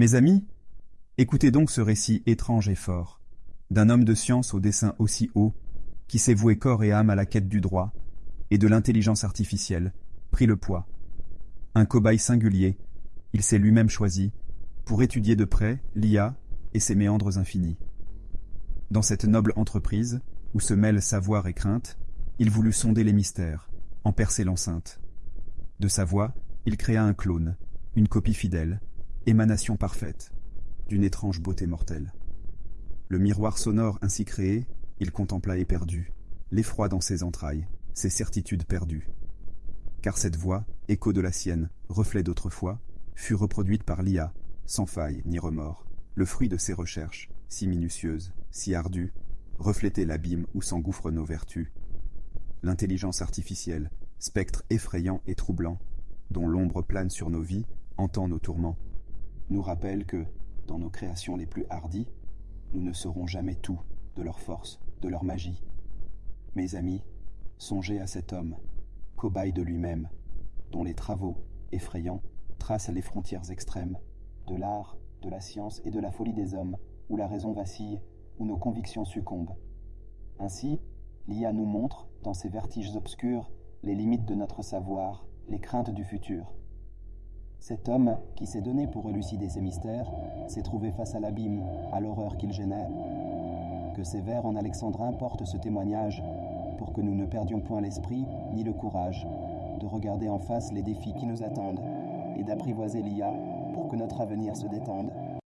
Mes amis, écoutez donc ce récit étrange et fort, d'un homme de science au dessin aussi haut, qui s'est voué corps et âme à la quête du droit, et de l'intelligence artificielle, pris le poids. Un cobaye singulier, il s'est lui-même choisi, pour étudier de près l'IA et ses méandres infinis. Dans cette noble entreprise, où se mêlent savoir et crainte, il voulut sonder les mystères, en percer l'enceinte. De sa voix, il créa un clone, une copie fidèle, émanation parfaite, d'une étrange beauté mortelle. Le miroir sonore ainsi créé, il contempla éperdu, l'effroi dans ses entrailles, ses certitudes perdues. Car cette voix, écho de la sienne, reflet d'autrefois, fut reproduite par l'IA, sans faille ni remords, le fruit de ses recherches, si minutieuses, si ardues, reflétait l'abîme où s'engouffrent nos vertus. L'intelligence artificielle, spectre effrayant et troublant, dont l'ombre plane sur nos vies, entend nos tourments, nous rappelle que, dans nos créations les plus hardies, nous ne serons jamais tout de leur force, de leur magie. Mes amis, songez à cet homme, cobaye de lui-même, dont les travaux, effrayants, tracent les frontières extrêmes de l'art, de la science et de la folie des hommes, où la raison vacille, où nos convictions succombent. Ainsi, l'IA nous montre, dans ces vertiges obscurs, les limites de notre savoir, les craintes du futur. Cet homme, qui s'est donné pour élucider ces mystères, s'est trouvé face à l'abîme, à l'horreur qu'il génère. Que ces vers en alexandrin portent ce témoignage, pour que nous ne perdions point l'esprit ni le courage de regarder en face les défis qui nous attendent et d'apprivoiser l'IA pour que notre avenir se détende.